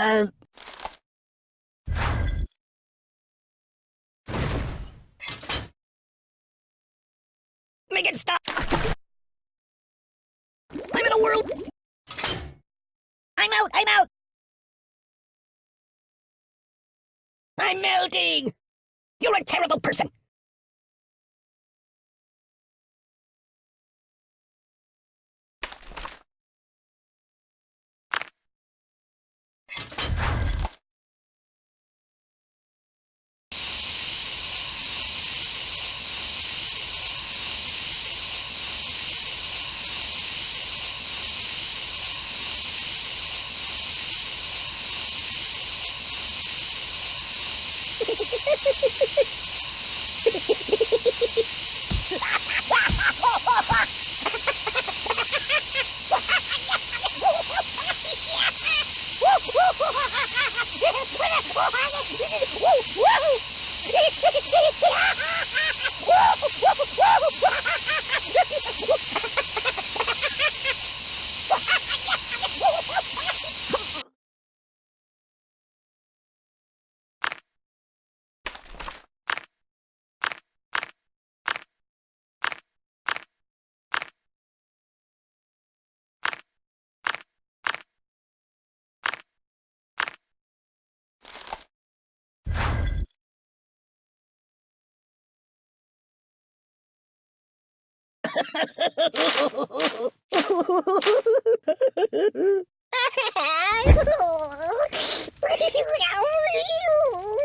Uh... Make it stop! I'm in a world! I'm out! I'm out! I'm melting! You're a terrible person!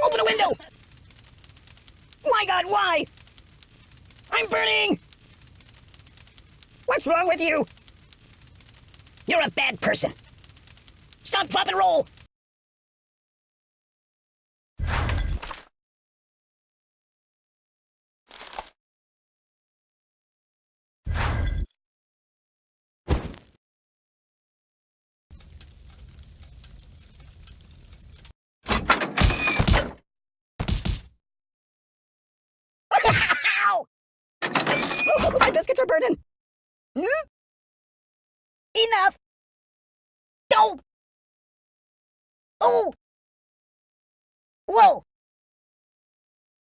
Open a window! My god, why? I'm burning! What's wrong with you? You're a bad person. Stop, drop, and roll! Ow! Burning! Hmm? Enough! Don't! Oh! Whoa!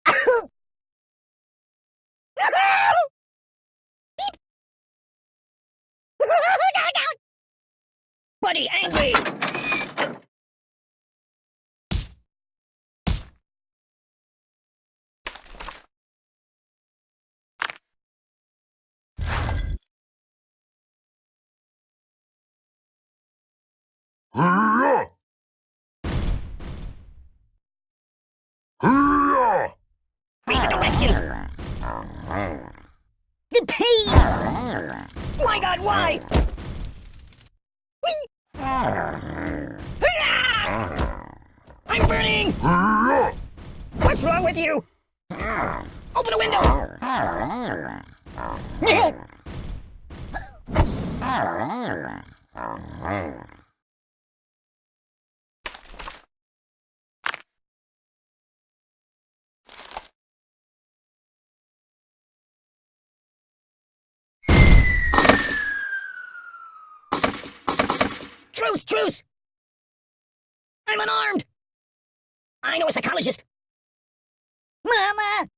Beep! Buddy, angry! Hurrah! Hurrah! Read the directions! The pain! My god, why? Whee! Hurrah! I'm burning! Hurrah! What's wrong with you? Open a window! Truce, truce! I'm unarmed! I know a psychologist. Mama!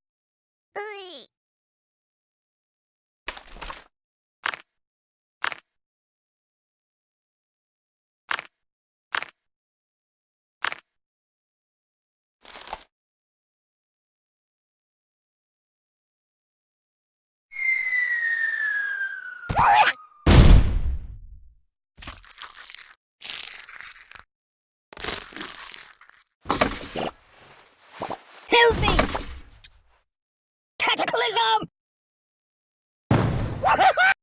Ugh me! Cataclysm! oh,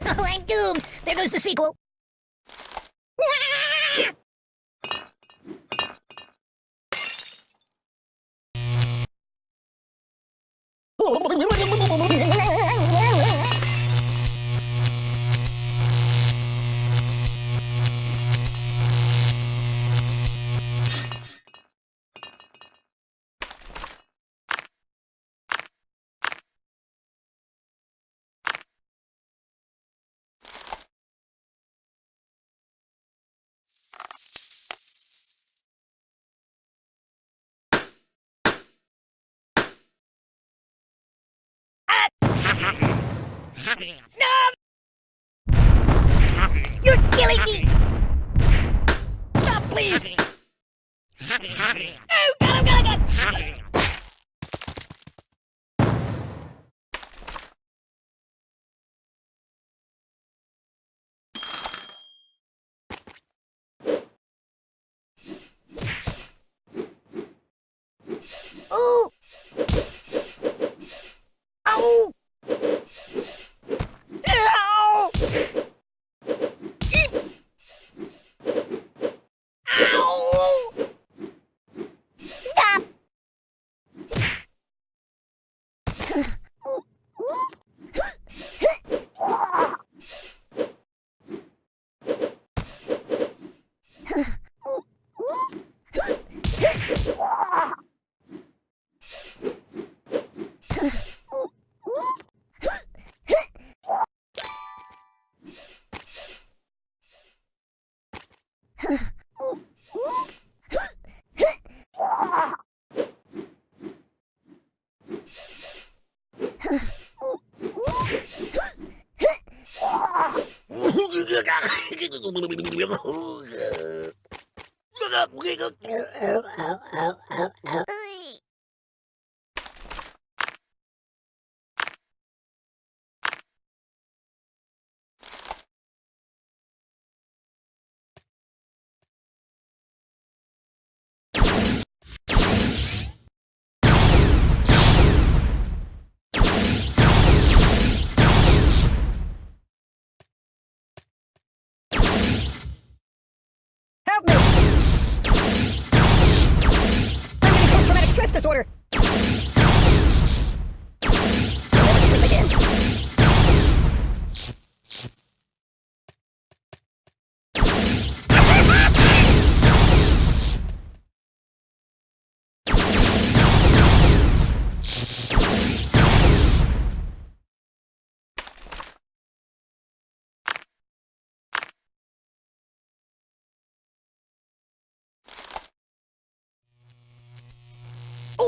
I'm doomed! There goes the sequel! Stop! You're killing me! Stop, please! Oh, God, oh, God, oh, God! Ooh! Ow! Ow! Eep! Ow! Stop! Help me! I'm getting post-traumatic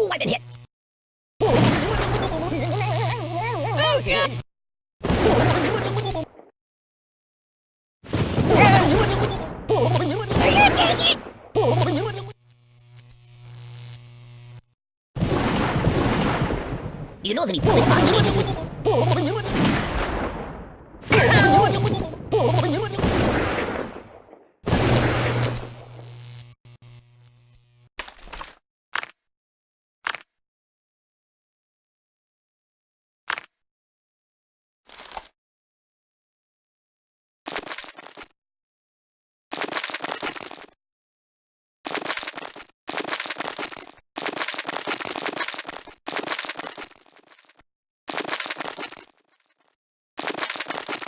Oh, I've been hit! You know that he put it on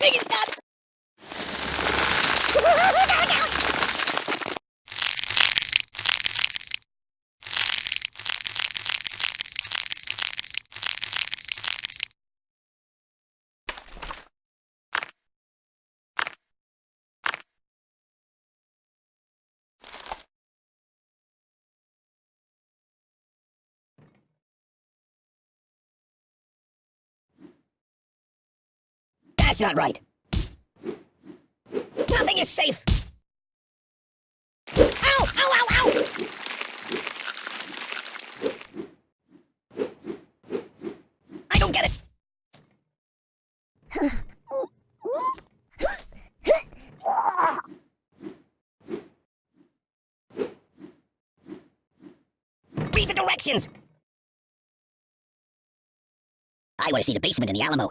Make it stop! That's not right. Nothing is safe. Ow! Ow! Ow! Ow! I don't get it. Read the directions. I want to see the basement in the Alamo.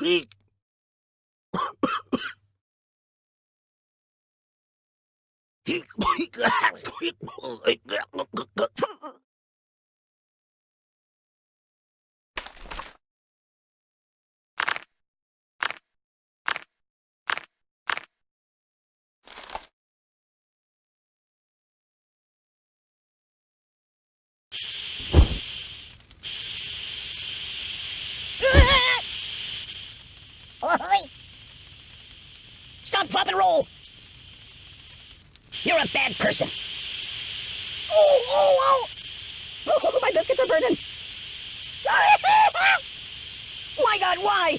week. Stop, drop, and roll! You're a bad person. Oh, oh, oh! Oh, my biscuits are burning! my god, why?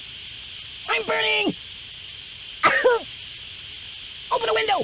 I'm burning! Open a window!